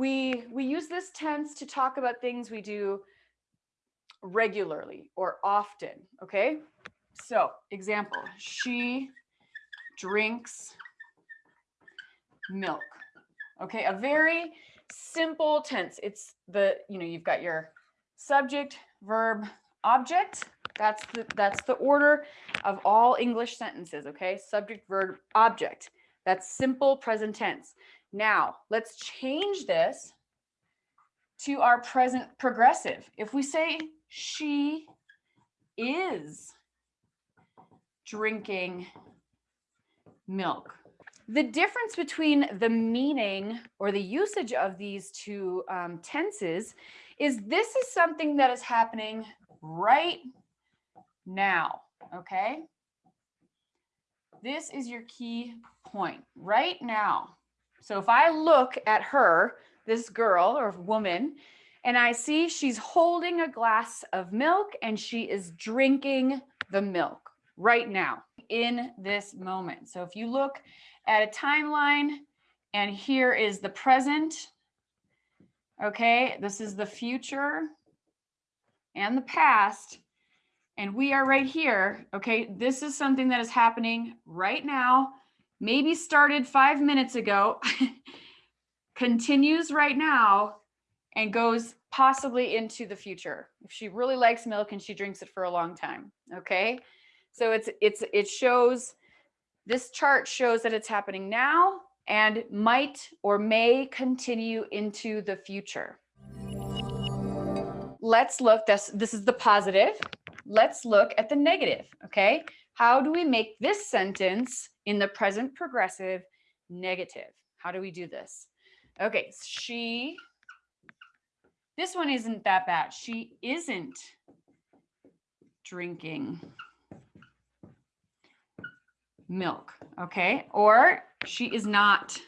we we use this tense to talk about things we do regularly or often, okay? So, example, she drinks milk. Okay, a very simple tense. It's the, you know, you've got your subject, verb, object. That's the that's the order of all English sentences, okay? Subject, verb, object. That's simple present tense. Now, let's change this to our present progressive. If we say she is drinking milk. The difference between the meaning or the usage of these two um, tenses is this is something that is happening right now, okay? This is your key point, right now. So if I look at her, this girl or woman, and I see she's holding a glass of milk and she is drinking the milk right now in this moment. So if you look at a timeline and here is the present, okay, this is the future and the past, and we are right here, okay, this is something that is happening right now, maybe started five minutes ago, continues right now, and goes possibly into the future. If she really likes milk and she drinks it for a long time okay? So it's it's it shows this chart shows that it's happening now and might or may continue into the future. Let's look this this is the positive. Let's look at the negative okay how do we make this sentence in the present progressive negative how do we do this okay she this one isn't that bad. She isn't drinking milk, okay? Or she is not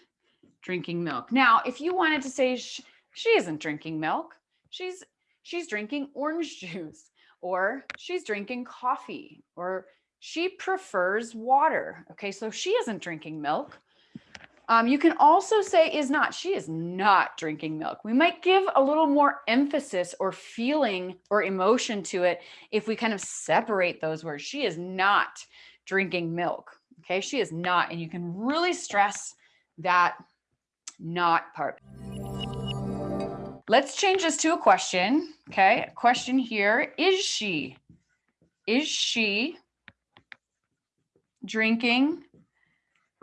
drinking milk. Now, if you wanted to say she, she isn't drinking milk, she's she's drinking orange juice or she's drinking coffee or she prefers water. Okay, so she isn't drinking milk. Um, you can also say is not. She is not drinking milk. We might give a little more emphasis or feeling or emotion to it if we kind of separate those words. She is not drinking milk. Okay, she is not. And you can really stress that not part. Let's change this to a question. Okay, question here. Is she, is she drinking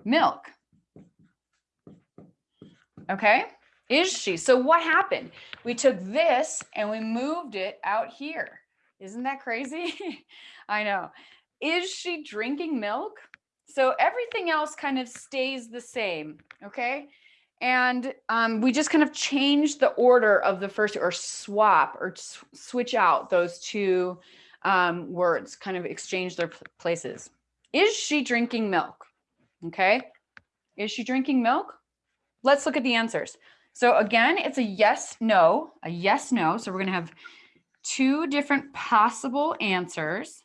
milk? Okay, is she? So what happened? We took this and we moved it out here. Isn't that crazy? I know. Is she drinking milk? So everything else kind of stays the same. Okay. And um, we just kind of change the order of the first or swap or switch out those two um, words, kind of exchange their places. Is she drinking milk? Okay. Is she drinking milk? Let's look at the answers. So again, it's a yes, no, a yes, no. So we're going to have two different possible answers.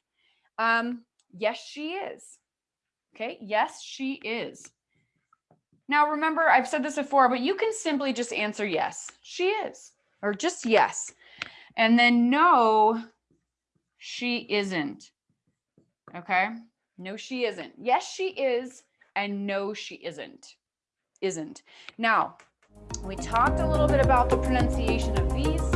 Um, yes, she is. Okay, yes, she is. Now remember, I've said this before, but you can simply just answer yes, she is, or just yes. And then no, she isn't. Okay, no, she isn't. Yes, she is, and no, she isn't isn't. Now, we talked a little bit about the pronunciation of these.